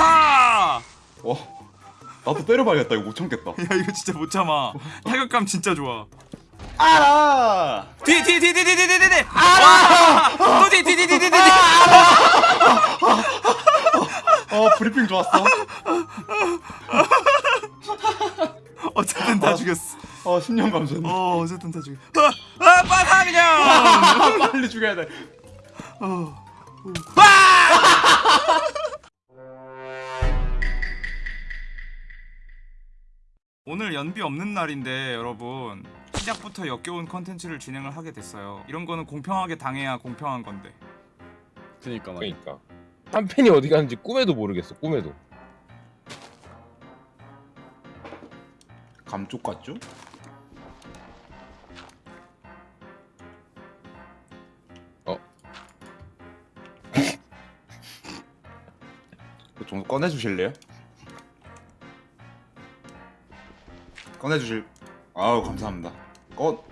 빠사 어 나도 때려봐야겠다 이거 못 참겠다 야 이거 진짜 못 참아 타격감 진짜 좋아 알아 뒤에 뒤에 뒤에 뒤에 뒤에 뒤에 뒤에 와또 뒤에 뒤에 뒤에 뒤에 뒤에 어 브리핑 좋았어 어쨌든 다 죽였어 어 10년 감사했네 어 어쨌든 다 죽였어 아, 아 빠사 그냥 빨리 죽여야 돼 오늘 연비 없는 날인데 여러분 시작부터 역겨운 컨텐츠를 진행을 하게 됐어요 이런 거는 공평하게 당해야 공평한 건데 그니까 말이야. 그러니까 한 팬이 어디 갔는지 꿈에도 모르겠어 꿈에도 감쪽 같죠? 어. 그거 좀 꺼내주실래요? 꺼내주실. 아우 감사합니다. 꺼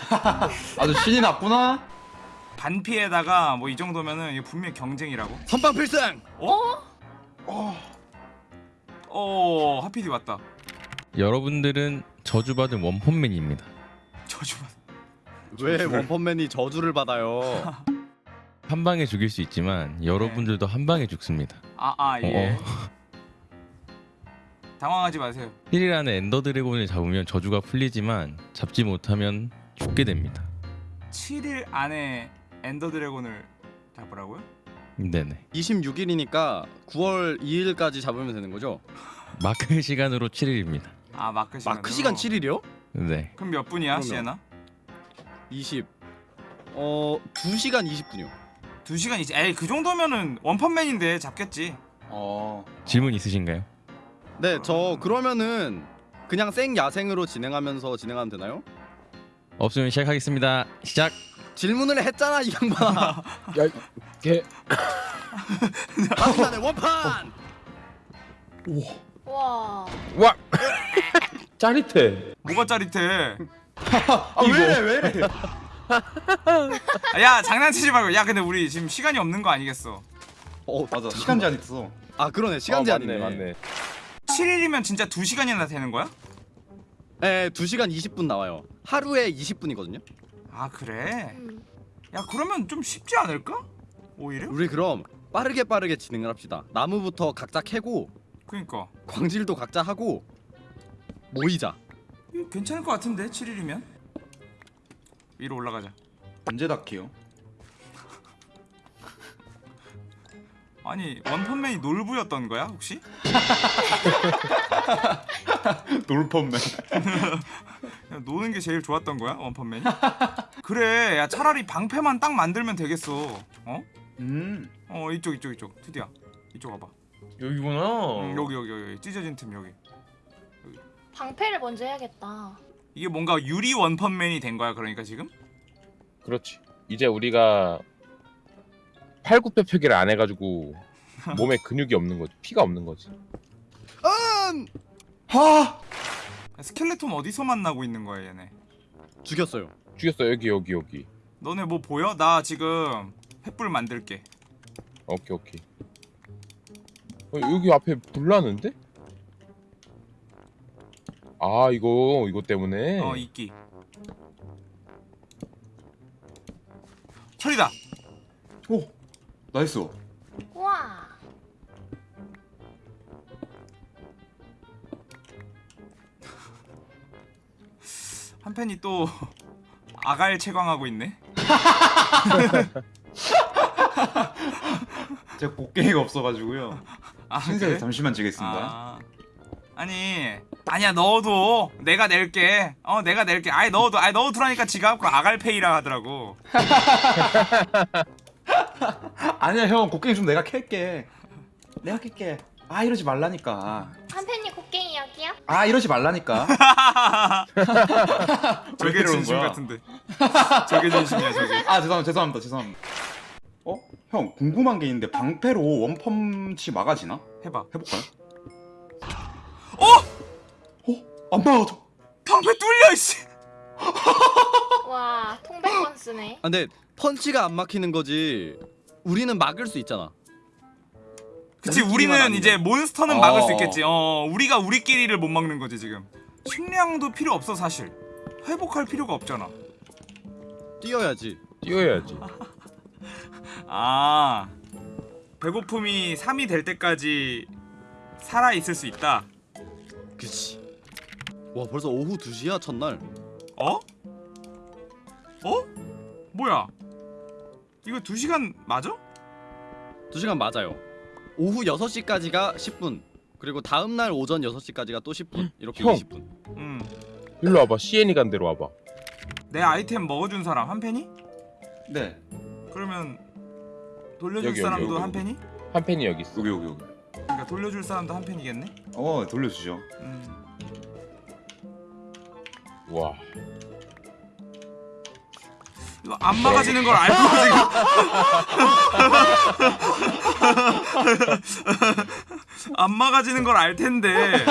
아주 신이 났구나. 반피에다가 뭐 이 정도면은 이거 분명히 경쟁이라고? 선빵 필승. 어? 어? 하피디 왔다. 여러분들은 저주받은 원펀맨입니다. 저주받 왜 원펀맨이 저주를 받아요? 한 방에 죽일 수 있지만 여러분들도 한 방에 죽습니다. 아아예. 어, 당황하지 마세요 1일 안에 엔더 드래곤을 잡으면 저주가 풀리지만 잡지 못하면 죽게 됩니다. 7일 안에 엔더 드래곤을 잡으라고요? 네네. 26일이니까 9월 2일까지 잡으면 되는 거죠? 마크 시간으로 7일입니다. 아 마크 시간 마크 시간 7일이요? 네. 그럼 몇 분이야 그러면. 시에나? 20. 어, 2시간 20분이요. 2시간 이제 에이 그 정도면은 원펀맨인데 잡겠지 어. 질문 있으신가요? 네, 저 그러면은 그냥 생 야생으로 진행하면서 진행하면 되나요? 없으면 시작하겠습니다. 시작. 질문을 했잖아, 이 양반아. 걔 한판에 원판. 와. 와! 짜릿해 뭐가 짜릿해 아 왜래 왜래 아, 야 장난치지 말고 야 근데 우리 지금 시간이 없는 거 아니겠어 어, 맞아 시간 제한 있어 아, 그러네. 시간 어, 제한이네. 맞네 맞네 7일이면 진짜 2시간이나 되는 거야? 네, 2시간 20분 나와요. 하루에 20분이거든요. 아 그래? 음. 야 그러면 좀 쉽지 않을까? 오히려? 우리 그럼 빠르게 빠르게 진행을 합시다. 나무부터 각자 캐고 그니까 광질도 각자 하고 모이자. 괜찮을 것 같은데 7일이면 위로 올라가자 언제 닥해요? 아니 원펀맨이 놀부였던 거야 혹시? 놀펀맨. 야, 노는 게 제일 좋았던 거야 원펀맨이? 그래 야 차라리 방패만 딱 만들면 되겠어. 어? 음. 어 이쪽 이쪽 이쪽. 투디야 이쪽 와봐. 여기구나. 응, 여기 여기 여기. 찢어진 틈 여기. 방패를 먼저 해야겠다. 이게 뭔가 유리 원펀맨이 된 거야 그러니까 지금? 그렇지. 이제 우리가 팔굽혀 펴기를 안 해가지고 몸에 근육이 없는 거지. 피가 없는 거지. 음! 하! 스켈레톤 어디서 만나고 있는 거야 얘네? 죽였어요. 죽였어. 여기 여기 여기. 너네 뭐 보여? 나 지금 횃불 만들게. 오케이 오케이. 어, 여기 앞에 불 나는데? 아 이거 이거 때문에? 어 이끼. 철이다! 오 nice. 와. 한 팬이 또 아갈 채광하고 있네. 제가 곡괭이가 없어가지고요. 아 신세 그래? 잠시만 지겠습니다. 아, 아니 아니야 넣어도 내가 낼게. 어 내가 낼게. 아예 넣어도 아예 넣어두라니까 지가 그럼 아갈 페이라 하더라고 아니야 형 곡괭이 좀 내가 캘게 내가 캘게 아 이러지 말라니까 한 팬이 곡괭이 여기요? 아 이러지 말라니까 저게 진심? 같은데 저게 진심이야 저게 아 죄송합니다 죄송합니다 죄송합니다 어? 형 궁금한 게 있는데 방패로 원펀치 막아지나? 해봐 해볼까요? 어! 어? 안 막아져 방패 뚫려 이씨 와, 통백권 쓰네. 아, 근데 펀치가 안 막히는 거지. 우리는 막을 수 있잖아. 그치 우리는. 이제 몬스터는 막을 수 어. 있겠지 어 우리가 우리끼리를 못 막는 거지 지금 식량도 필요 없어 사실 회복할 필요가 없잖아 뛰어야지. 뛰어야지. 아 배고픔이 3이 될 때까지 살아 있을 수 있다 그치. 와 벌써 오후 2시야 첫날. 어? 어? 뭐야 이거 2시간 맞아? 2시간 맞아요. 오후 6시까지가 10분. 그리고 다음 날 오전 6시까지가 또 10분. 이렇게 형. 20분. 음. 일로 와봐. CN이 간 대로 와봐. 내 아이템 먹어준 사람 한 팬이? 네 그러면 돌려줄 여기, 사람도 여기, 한 여기. 팬이? 한 팬이 여기 있어. 여기 여기 여기 그러니까 돌려줄 사람도 한 팬이겠네? 어 돌려주죠 음. 와. 안 막아지는 걸 알고 지금 안 막아지는 걸 알 텐데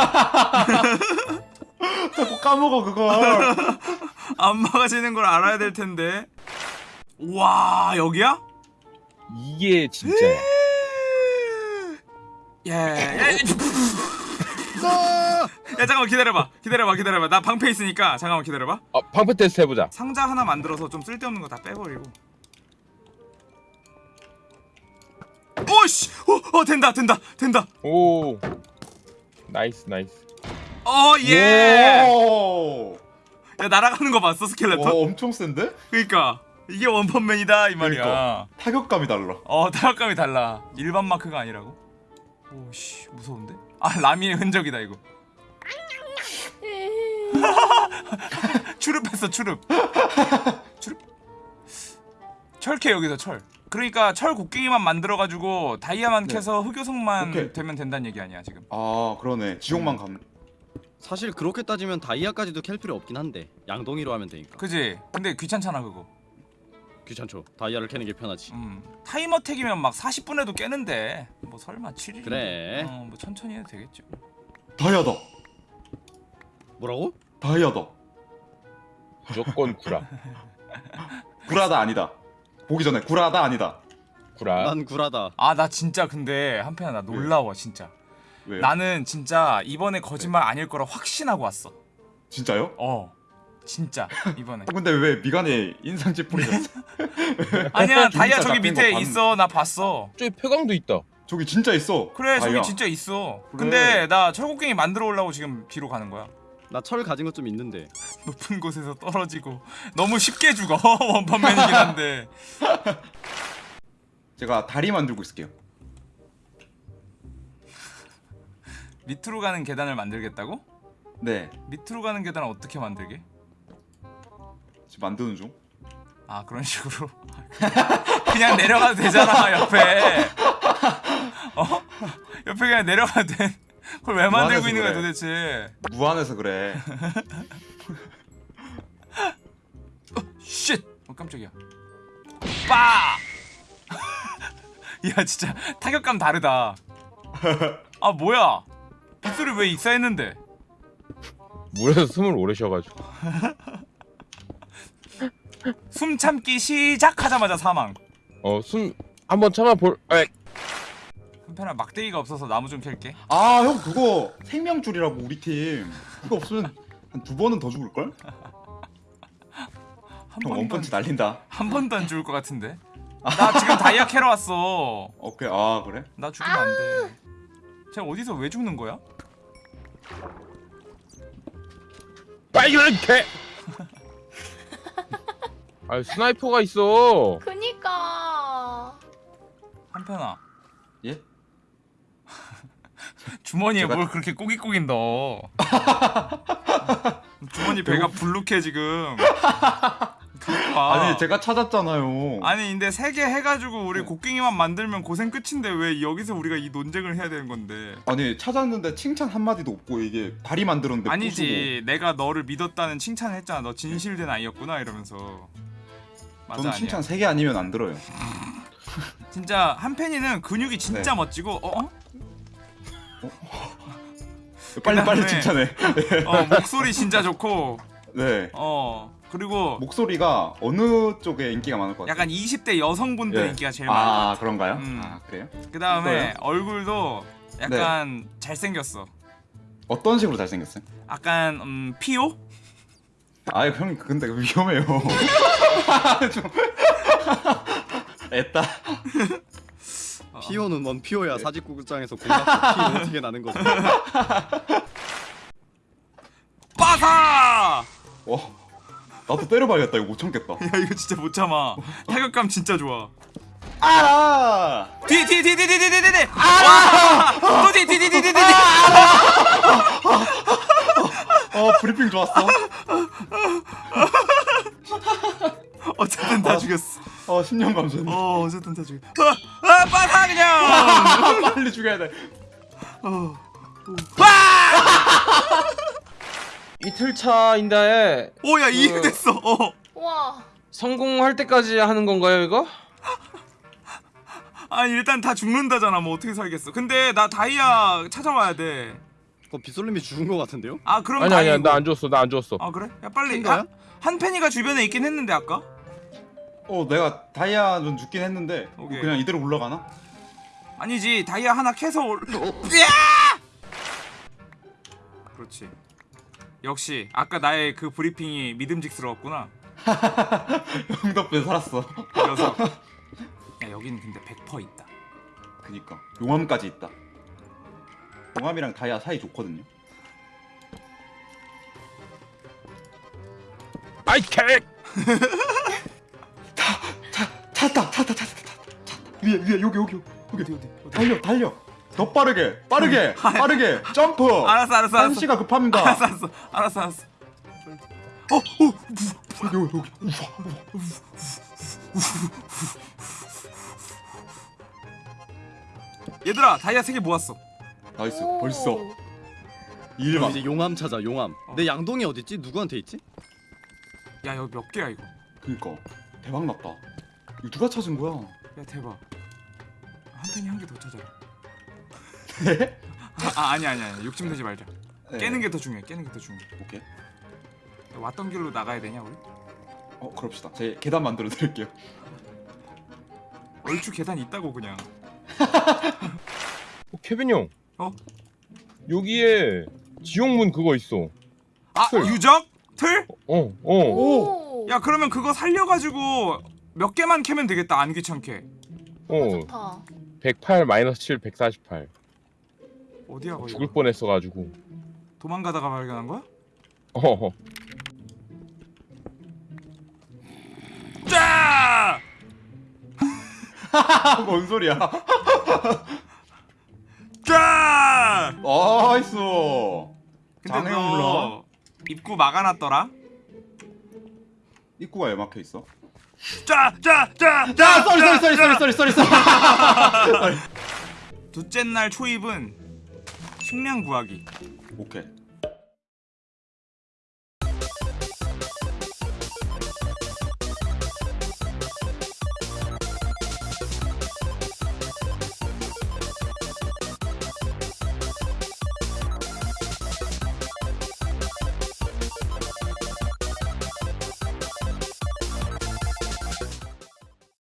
자꾸 까먹어 그걸 안 막아지는 걸 알아야 될 텐데 와 여기야? 이게 진짜야. 예. 야, 야 잠깐만 기다려봐 기다려봐 기다려봐 나 방패 있으니까 잠깐만 기다려봐 아, 방패 테스트 해보자. 상자 하나 만들어서 좀 쓸데없는 거 다 빼버리고 오씨 어, 어 된다 된다 된다 오. nice nice. 어예 오. 야 날아가는 거 봤어 와 스켈레톤? 엄청 센데? 그니까 이게 원펀맨이다 이 말이야 그러니까. 타격감이 달라 어 타격감이 달라 일반 마크가 아니라고 오씨 무서운데? 아 라미의 흔적이다 이거 추릅했어 추릅 추릅 철캐 여기서 철 그러니까 철 곡괭이만 만들어가지고 다이아만 네. 캐서 흑요석만 오케이. 되면 된다는 얘기 아니야 지금 아 그러네 지옥만 감 사실 그렇게 따지면 다이아까지도 캘 필요 없긴 한데 양동이로 하면 되니까. 그지? 근데 귀찮잖아 그거 귀찮죠. 다이아를 캐는 게 편하지. 음 타이머 택이면 막 40분에도 깨는데 뭐 설마 7일 그래. 어 뭐 천천히 해도 되겠죠 다이아다 뭐라고? 다이아다 무조건 구라. 구라다 아니다 보기 전에 구라다 아니다 구라. 난 구라다. 아 나 진짜 근데 한편에 나 놀라워 진짜 왜요? 나는 진짜 이번에 거짓말 아닐 거라 확신하고 왔어 진짜요? 어 진짜 이번에 어, 근데 왜 미간에 인상집 뿌리셨어? 아니야 다이아 저기 밑에 있어 나 봤어 저기 폐광도 있다. 저기 진짜 있어 그래 저기 다이아. 진짜 있어 그래. 근데 나 철곡갱이 만들어 오려고 지금 뒤로 가는 거야 나 철 가진 것 좀 있는데. 높은 곳에서 떨어지고 너무 쉽게 죽어 원펀맨이긴 한데 제가 다리 만들고 있을게요 밑으로 가는 계단을 만들겠다고? 네 밑으로 가는 계단을 어떻게 만들게? 지금 만드는 중 아 그런 식으로 그냥 내려가도 되잖아 옆에 어? 옆에 그냥 내려가도 돼 그걸 왜 만들고 있는 거야 그래. 도대체 무한해서 그래 shit! 어 깜짝이야 빠! 야 진짜 타격감 다르다 아 뭐야 빗소리 왜 익사했는데 물에서 숨을 오래 쉬어가지고. 숨 참기 시작하자마자 사망 어, 숨 한번 참아 볼. 에. 한편아 막대기가 없어서 나무 좀 캘게 아 형 그거 생명줄이라고 우리 팀 그거 없으면 한 두 번은 더 죽을걸? 한형 원펀치 날린다 한 번도 안 죽을 것 같은데 나 지금 다이아 캐러 왔어 오케이 아 그래? 나 죽으면 안돼 쟤 어디서 왜 죽는 거야? 빨간 개. 아, sniper가 있어. 그니까. 한편아. 예? 주머니에 제가- 뭘 그렇게 꼬깃꼬깃 넣어. 주머니 배가 불룩해 지금. 아니 제가 찾았잖아요. 아니 근데 세 개 해가지고 우리 곡괭이만 만들면 고생 끝인데 왜 여기서 우리가 이 논쟁을 해야 되는 건데? 아니 찾았는데 칭찬 한 마디도 없고 이게 다리 만들었는데 아니지. 내가 너를 믿었다는 칭찬을 했잖아. 너 진실된 아이였구나 이러면서 저는 칭찬 세개 아니면 안 들어요 진짜 한팬이는 근육이 진짜 네. 멋지고 어? 빨리 빨리 그다음에- 칭찬해 어 목소리 진짜 좋고 네어 그리고 목소리가 어느 쪽에 인기가 많을 것 같아요? 약간 20대 여성분들 예. 인기가 제일 많아. 아 그런가요? 음. 아 그래요? 그 다음에 어때요? 얼굴도 약간 잘생겼어. 어떤 식으로 잘생겼어요? 약간 음, 피오? 아 형님 근데 위험해요. 좀 애따. 피오는 뭔 피오야 네. 사직구장에서 공작 피 어떻게 나는 거지? 빠사! 와 나도 때려봐야겠다 이거 못 참겠다. 야 이거 진짜 못 참아. 타격감 진짜 좋아. 아! 뒤 뒤 뒤 뒤 뒤 뒤 뒤 뒤. 아! 또 뒤 뒤 뒤 뒤 뒤 뒤. 어 브리핑 좋았어. 어쨌든 다 죽였 어. 어 10년 감사합니다. 어 어쨌든 다 죽였어. 아, 아 빠사 그냥. 빨리 죽여야 돼. 이틀 차인데 오야 그- 이해됐어. 어. 와. 성공할 때까지 하는 건가요 이거? 아니 일단 다 죽는다잖아. 뭐 어떻게 살겠어. 근데 나 다이아 찾아와야 돼. 그거 빗솔님이 죽은 거 같은데요? 아 그럼 아니 아니야. 나안 줬어 나안 줬어. 아 그래? 야 빨리 큰 거야? 한, 한 팬이가 주변에 있긴 했는데 아까? 어 내가 다이아 좀 죽긴 했는데 오케이. 그냥 이대로 올라가나? 아니지 다이아 하나 캐서 올. 으아! 그렇지. 역시 아까 나의 그 브리핑이 믿음직스러웠구나. 형 덕분에 살았어. 그래서 야 여기는 근데 100% 있다. 그니까 용암까지 있다. 용암이랑 다이아 사이 좋거든요. 아이 개! 찾았다, 찾았다, 찾았다, 찾았다. 위에 위에 여기 여기 여기 어디 어디 어디. 달려 달려. 더 빠르게 빠르게 빠르게 점프. 알았어 알았어 알았어. 한시가 급합니다. 알았어 알았어 알았어 알았어. 여기 여기 여기. 얘들아 다이아 3개 모았어. nice 오. 벌써 일만. 이제 용암 찾아 용암. 내 양동이 어디 있지? 누구한테 있지? 야 여기 몇 개야 이거? 그니까 대박 났다. 이거 누가 찾은 거야? 야 대박. 한편이 한 개 더 찾아. 네? 아 아니 아니 아니 욕심 내지 말자. 네. 깨는 게 더 중요해. 깨는 게 더 중요해. 오케이. 왔던 길로 나가야 되냐 우리? 어 그럽시다. 제 계단 만들어 드릴게요. 얼추 계단 있다고 그냥. 어, 케빈 형. 어? 여기에 지옥문 그거 있어. 아 틀. 유적? 틀? 어 어. 오. 야 그러면 그거 살려가지고 몇 개만 캐면 되겠다 안 귀찮게. 어. 좋다. 108 마이너스 7 148. 어디야 거기? 죽을 뻔했어 가지고. 도망가다가 발견한 거야? 어. 짜! 뭔 소리야? 짜! nice. 근데 장애물 너 올라. 입구 막아놨더라? 입구가 왜 막혀 있어? 짜! 짜! 짜! 자, sorry sorry sorry sorry sorry sorry sorry. 둘째 날 초입은 식량 구하기. 오케이.